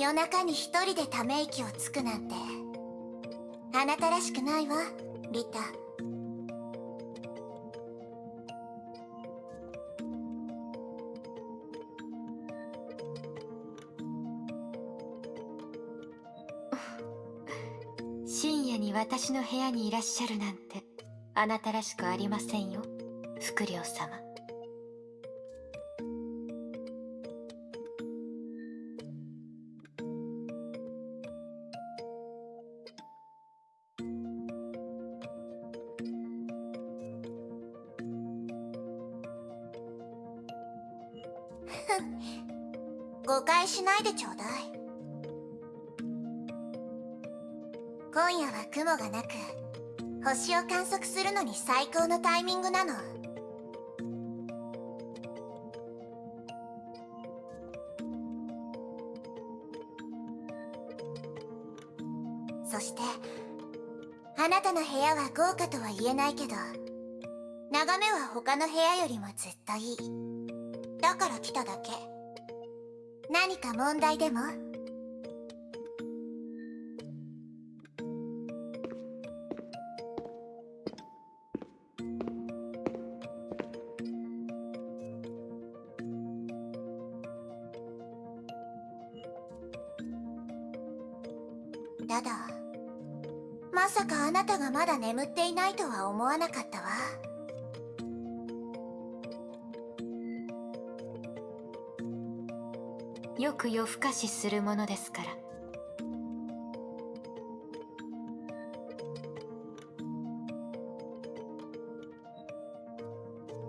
夜中に一人でため息をつくなんて。あなたらしくないわリタ。深夜に私の部屋にいらっしゃるなんてあなたらしくありませんよ福良様。今夜は雲がなく星を観測するのに最高のタイミングなの。そしてあなたの部屋は豪華とは言えないけど眺めは他の部屋よりもずっといい。だから来ただけ。何か問題でも？ただ。まさかあなたがまだ眠っていないとは思わなかったわ。よく夜更かしするものですから。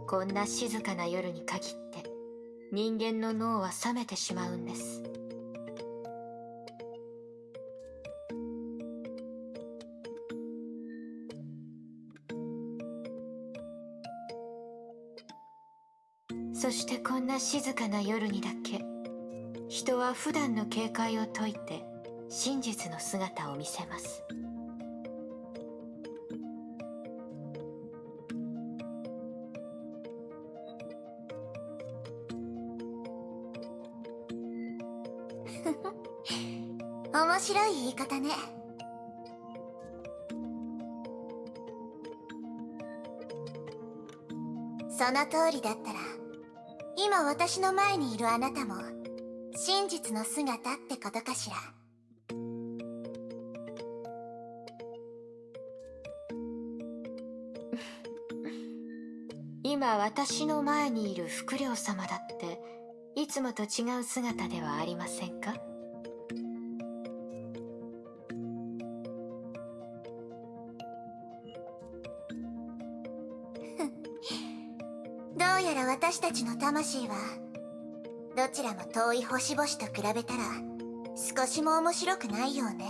こんな静かな夜に限って人間の脳は冷めてしまうんです。静かな夜にだけ人は普段の警戒を解いて真実の姿を見せます。面白い言い方ね。その通りだったら今私の前にいるあなたも真実の姿ってことかしら。今私の前にいる福良様だっていつもと違う姿ではありませんか？私たちの魂はどちらも遠い星々と比べたら少しも面白くないようね。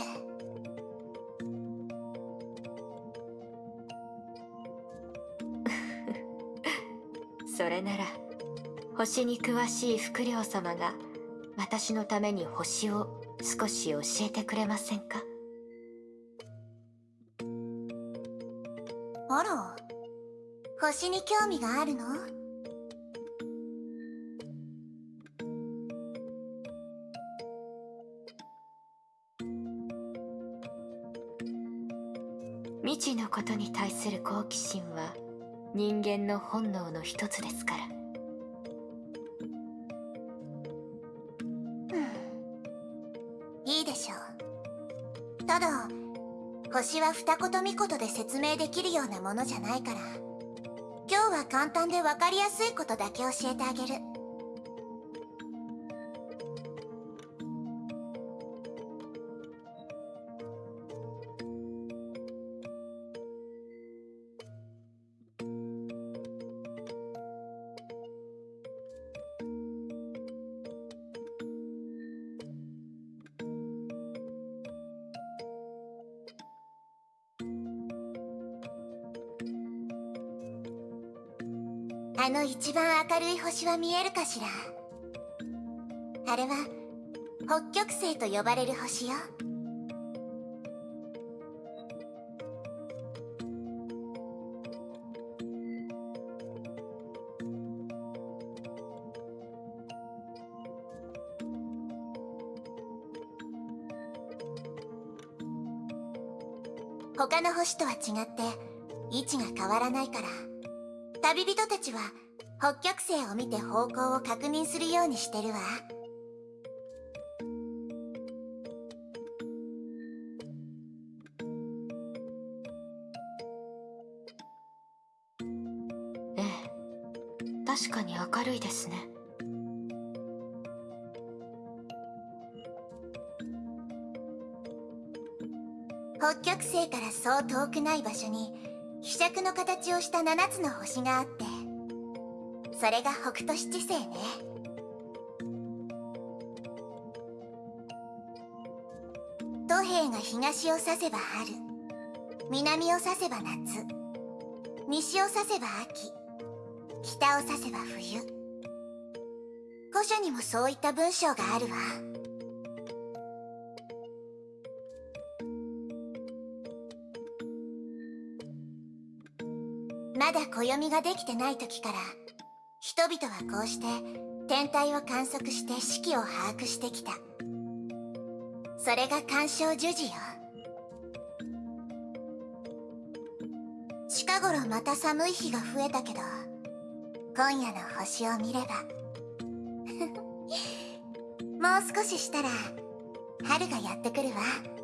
それなら星に詳しい福良様が私のために星を少し教えてくれませんか？あら。星に興味があるの？未知のことに対する好奇心は人間の本能の一つですから。いいでしょう。ただ星は二言三言で説明できるようなものじゃないから。今日は簡単で分かりやすいことだけ教えてあげる。あの一番明るい星は見えるかしら？あれは北極星と呼ばれる星よ。他の星とは違って位置が変わらないから。旅人たちは北極星を見て方向を確認するようにしてるわ。ええ確かに明るいですね。北極星からそう遠くない場所にひしゃくの形をした7つの星があってそれが北斗七星ね。土平が東を指せば春南を指せば夏西を指せば秋北を指せば冬。古書にもそういった文章があるわ。まだ暦ができてない時から人々はこうして天体を観測して四季を把握してきた。それが干渉樹時よ。近頃また寒い日が増えたけど今夜の星を見ればもう少ししたら春がやってくるわ。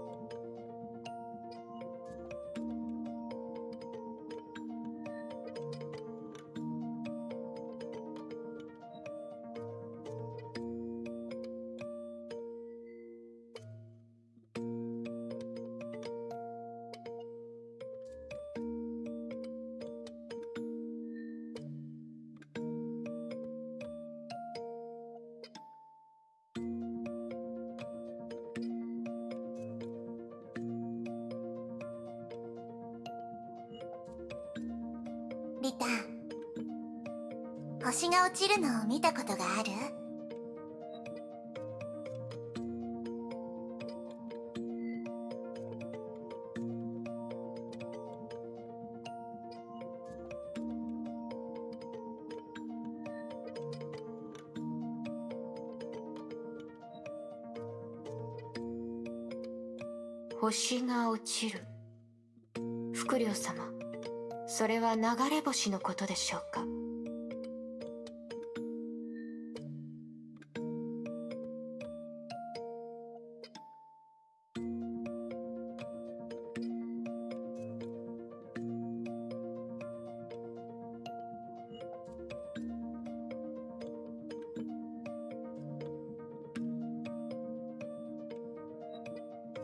星が落ちるのを見たことがある？星が落ちる。フクリョウ様それは流れ星のことでしょうか？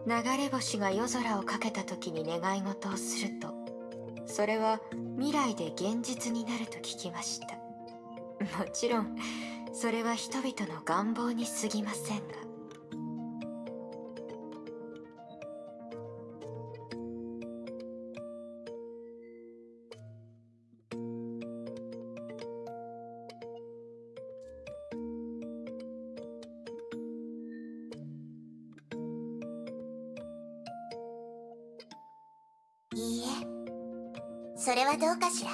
流れ星が夜空をかけた時に願い事をするとそれは未来で現実になると聞きました。もちろんそれは人々の願望に過ぎませんがいいえ。それはどうかしら。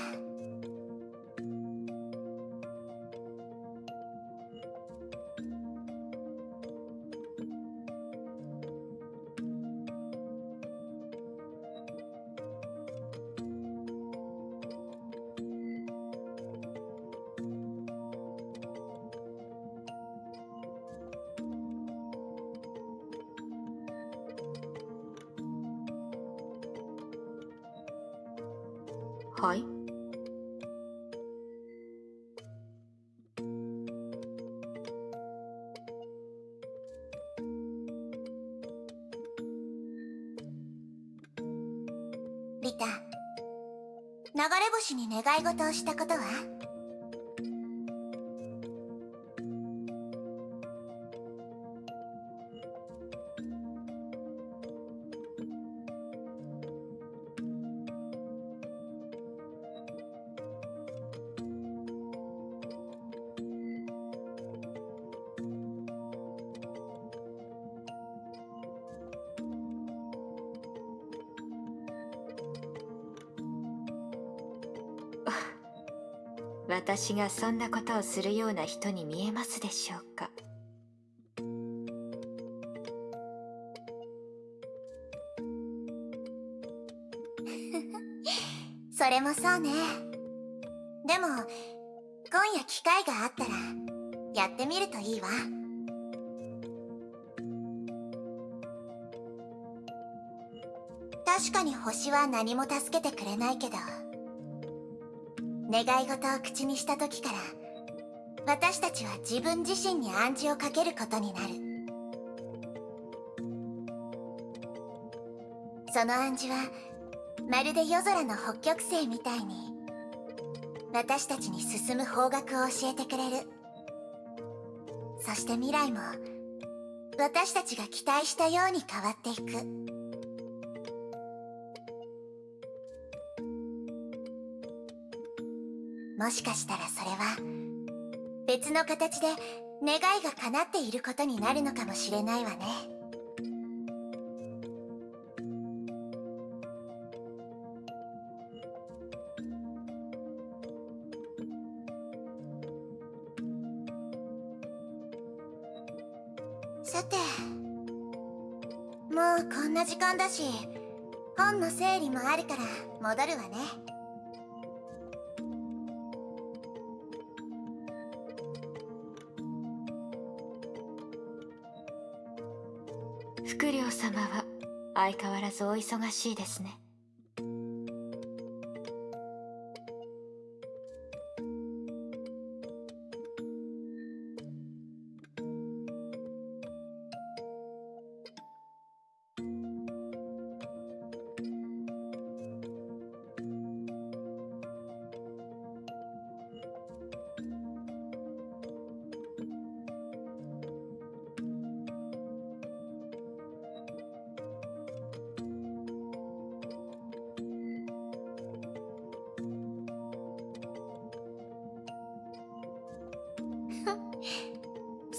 はい。リタ流れ星に願い事をしたことは？私がそんなことをするような人に見えますでしょうか？それもそうね。でも今夜機会があったらやってみるといいわ。確かに星は何も助けてくれないけど願い事を口にした時から私たちは自分自身に暗示をかけることになる。その暗示はまるで夜空の北極星みたいに私たちに進む方角を教えてくれる。そして未来も私たちが期待したように変わっていく。もしかしたらそれは別の形で願いが叶っていることになるのかもしれないわね。さてもうこんな時間だし本の整理もあるから戻るわね。フクリョウ様は相変わらずお忙しいですね。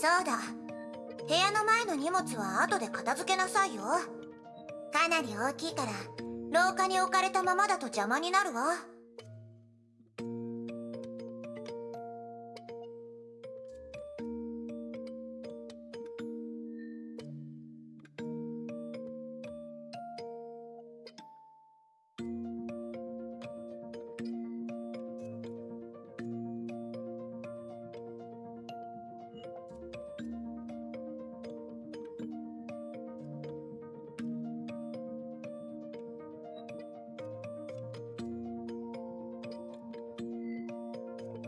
そうだ。部屋の前の荷物は後で片付けなさいよ。かなり大きいから廊下に置かれたままだと邪魔になるわ。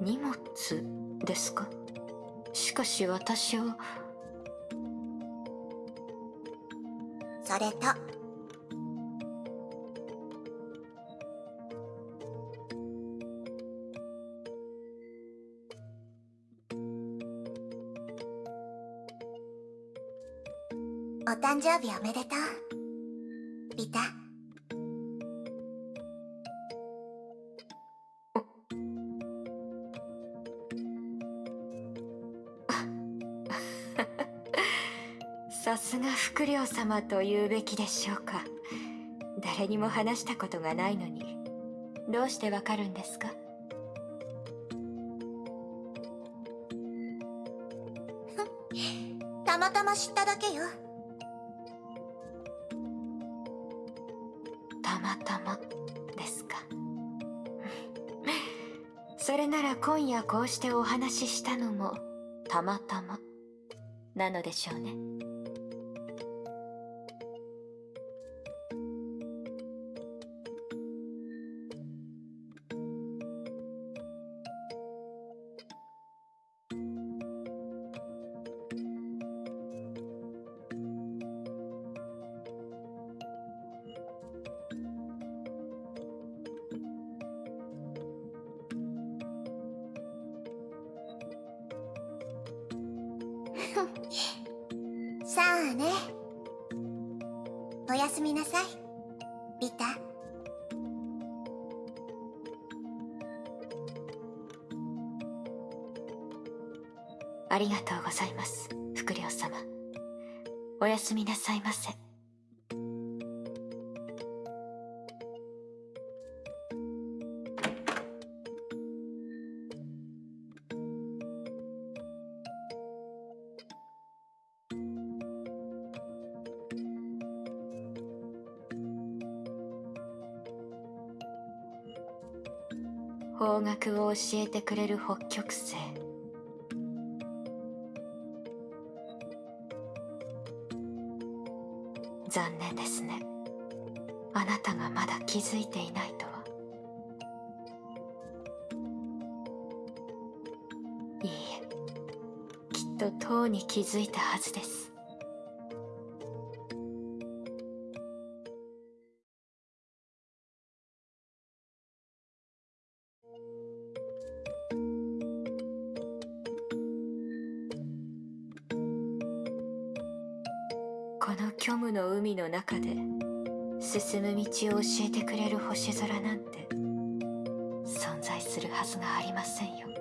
荷物ですか？しかし私は。それと。お誕生日おめでとう。さすがフクリョウ様と言うべきでしょうか。誰にも話したことがないのに。どうしてわかるんですか？たまたま知っただけよ。たまたまですか。それなら今夜こうしてお話ししたのもたまたまなのでしょうねさあね。おやすみなさい。ビタ。ありがとうございますフクリョウ様。おやすみなさいませ。方角を教えてくれる北極星。残念ですね。あなたがまだ気づいていないとは。いいえ。きっととうに気づいたはずです。虚無の海の中で進む道を教えてくれる星空なんて存在するはずがありませんよ。